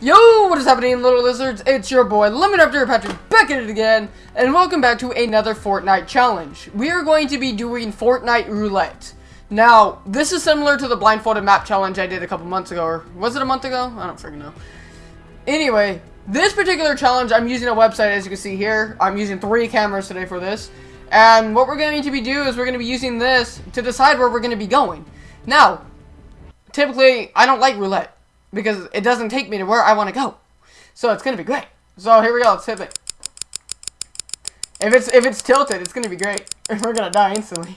Yo, what is happening, little lizards? It's your boy, Lemon After Patrick, back at it again, and welcome back to another Fortnite challenge. We are going to be doing Fortnite Roulette. Now, this is similar to the blindfolded map challenge I did a couple months ago, or was it a month ago? I don't freaking know. Anyway, this particular challenge, I'm using a website, as you can see here. I'm using three cameras today for this. And what we're going to be doing is we're going to be using this to decide where we're going to be going. Now, typically, I don't like roulette because it doesn't take me to where I want to go. So it's going to be great. So here we go, let's hit it. If it's if it's tilted, it's going to be great. We're going to die instantly.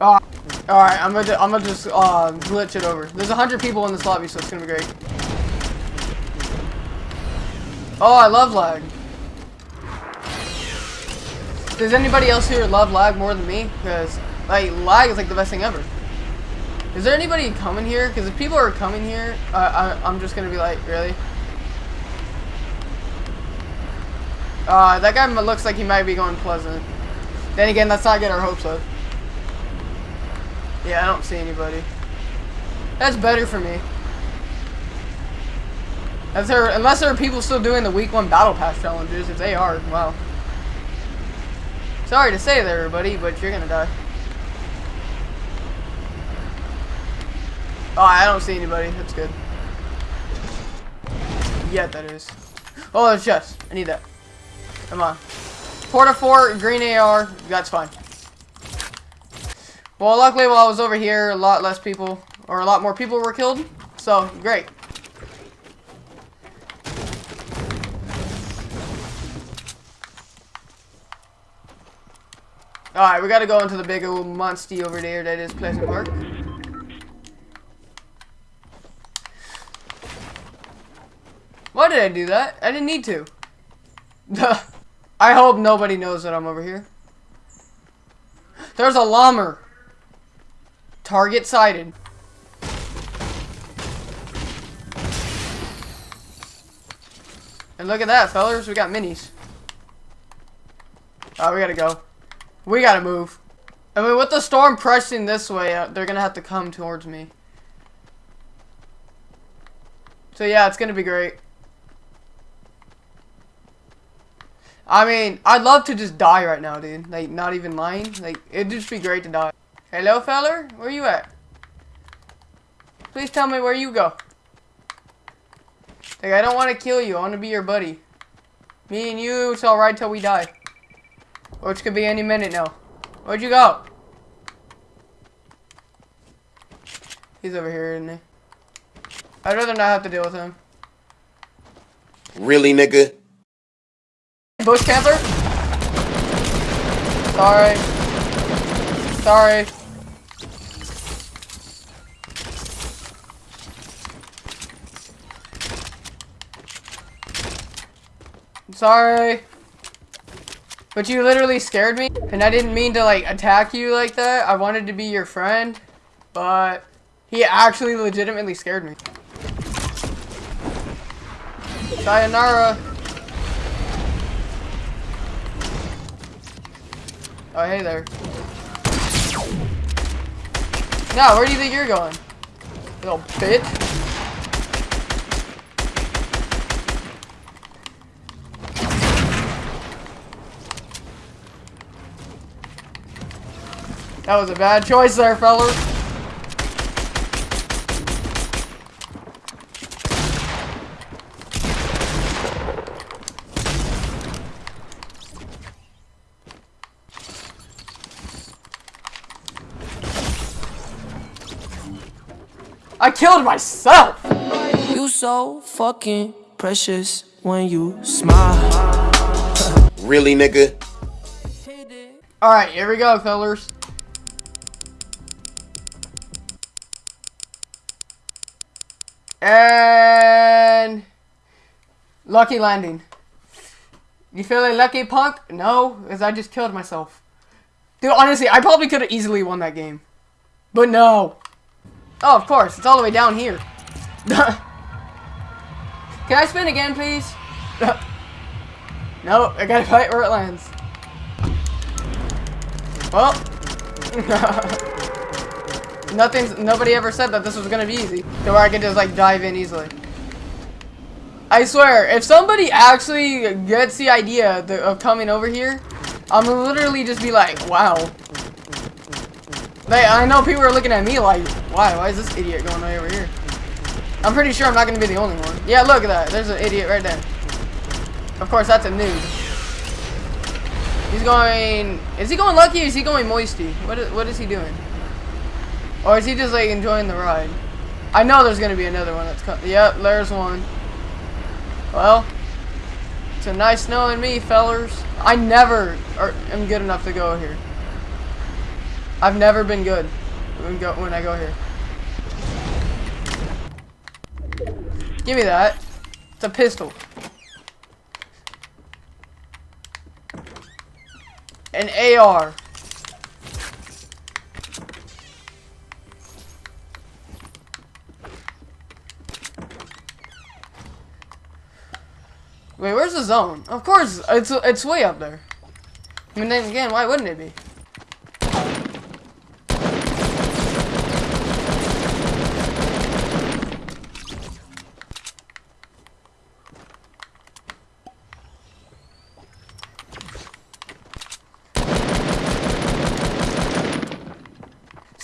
Uh, Alright, I'm gonna I'm gonna just uh, glitch it over. There's a hundred people in this lobby, so it's gonna be great. Oh, I love lag. Does anybody else here love lag more than me? Because like lag is like the best thing ever. Is there anybody coming here? Because if people are coming here, uh, I, I'm just gonna be like, really? Uh, that guy looks like he might be going pleasant. Then again, let's not get our hopes up. Yeah, I don't see anybody. That's better for me. As there, unless there are people still doing the week one battle pass challenges. If they are, wow. Sorry to say there, everybody, but you're gonna die. Oh, I don't see anybody. That's good. Yeah, that is. Oh, there's chest. I need that. Come on. Porta 4, green AR. That's fine. Well, luckily while I was over here, a lot less people, or a lot more people were killed. So, great. Alright, we gotta go into the big old monster over there that is Pleasant Park. Why did I do that? I didn't need to. I hope nobody knows that I'm over here. There's a llama. Target sighted. And look at that, fellas. We got minis. Oh, we gotta go. We gotta move. I mean, with the storm pressing this way, uh, they're gonna have to come towards me. So yeah, it's gonna be great. I mean, I'd love to just die right now, dude. Like, not even lying. Like, it'd just be great to die. Hello, feller? Where you at? Please tell me where you go. Like, I don't want to kill you. I want to be your buddy. Me and you, it's alright till we die. Which could be any minute now. Where'd you go? He's over here, isn't he? I'd rather not have to deal with him. Really, nigga? Bush camper? Sorry. Sorry. Sorry. But you literally scared me, and I didn't mean to, like, attack you like that. I wanted to be your friend, but he actually legitimately scared me. Sayonara. Oh, hey there. Now, where do you think you're going? Little bitch. That was a bad choice there, fellas. I killed myself! You so fucking precious when you smile. Really, nigga? Alright, here we go, fellers. And... Lucky landing. You feeling lucky, punk? No, because I just killed myself. Dude, honestly, I probably could have easily won that game. But no. Oh, of course. It's all the way down here. Can I spin again, please? no, I gotta fight where it lands. Well. Nothing's, nobody ever said that this was gonna be easy. To where I could just like dive in easily. I swear, if somebody actually gets the idea of coming over here, I'm literally just be like, wow. I know people are looking at me like, why? Why is this idiot going over here? I'm pretty sure I'm not going to be the only one. Yeah, look at that. There's an idiot right there. Of course, that's a noob. He's going... Is he going lucky is he going moisty? What is, what is he doing? Or is he just, like, enjoying the ride? I know there's going to be another one that's coming. Yep, there's one. Well, it's a nice knowing me, fellers. I never are, am good enough to go here. I've never been good when, go, when I go here. Give me that. It's a pistol. An AR. Wait, where's the zone? Of course, it's it's way up there. I mean, then again, why wouldn't it be?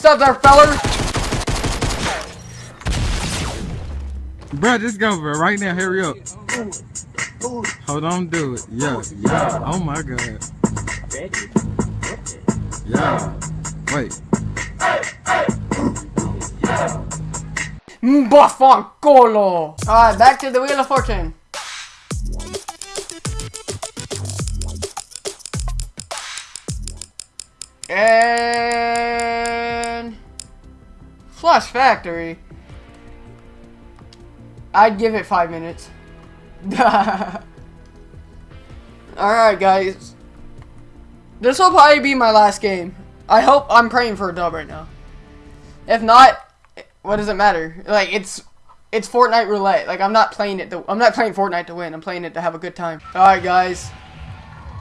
Stop there, feller! Bro, just go, bro. Right now, hurry up. Hold on, do it. Yeah, yeah. Oh my god. Yeah. Wait. Bafancolo! Alright, back to the Wheel of Fortune. And... Flush Factory. I'd give it five minutes. Alright, guys. This will probably be my last game. I hope I'm praying for a dub right now. If not, what does it matter? Like, it's it's Fortnite roulette. Like, I'm not playing it to, I'm not playing Fortnite to win. I'm playing it to have a good time. Alright, guys.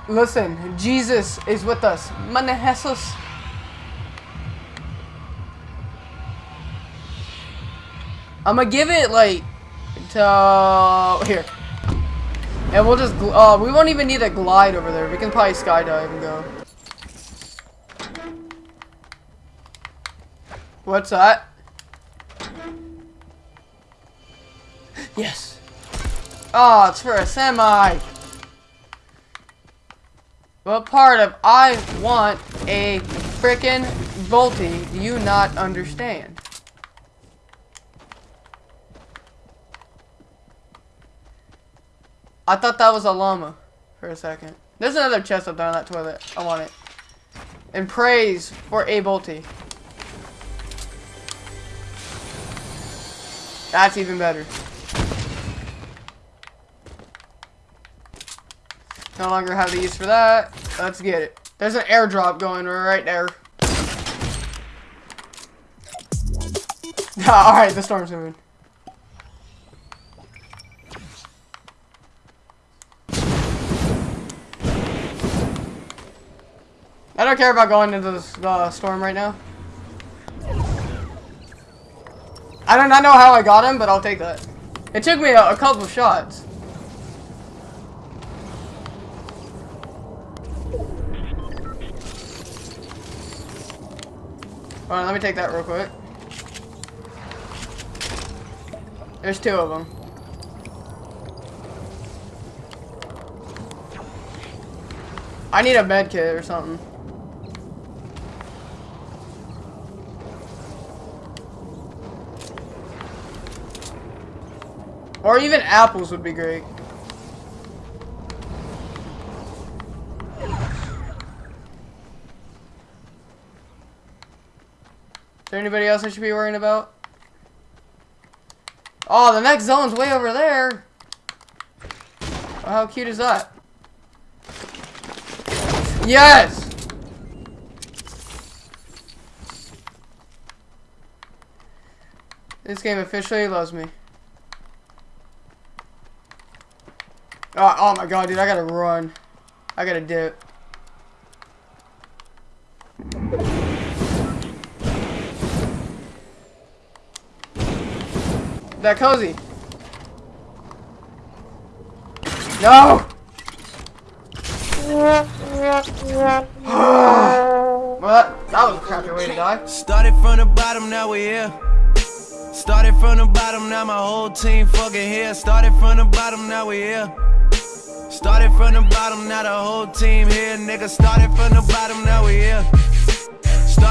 Listen, Jesus is with us. Mane I'm gonna give it, like, to... Here. And we'll just, uh, we won't even need a glide over there. We can probably skydive and go. What's that? Yes. Oh, it's for a semi. What part of I want a frickin' bolty do you not understand? I thought that was a llama for a second. There's another chest up there on that toilet. I want it. And praise for a bolty. That's even better. No longer have the use for that. Let's get it. There's an airdrop going right there. Alright, the storm's moving. I don't care about going into the uh, storm right now. I do not know how I got him, but I'll take that. It took me a, a couple shots. Alright, let me take that real quick. There's two of them. I need a med kit or something. Or even apples would be great. Is there anybody else I should be worrying about? Oh, the next zone's way over there. How cute is that? Yes! This game officially loves me. Oh, oh my god, dude, I gotta run. I gotta dip. that cozy. No! well, that, that was a crappy way to die. Started from the bottom, now we're here. Started from the bottom, now my whole team fucking here. Started from the bottom, now we're here. Started from the bottom, now the whole team here. Nigga, started from the bottom, now we here. Started